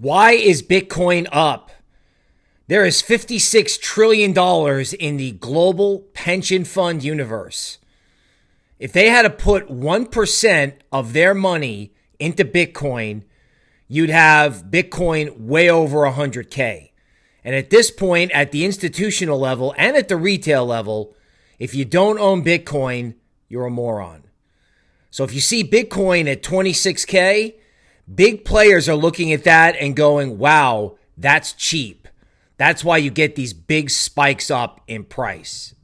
Why is Bitcoin up? There is $56 trillion in the global pension fund universe. If they had to put 1% of their money into Bitcoin, you'd have Bitcoin way over 100K. And at this point, at the institutional level and at the retail level, if you don't own Bitcoin, you're a moron. So if you see Bitcoin at 26K, big players are looking at that and going, wow, that's cheap. That's why you get these big spikes up in price.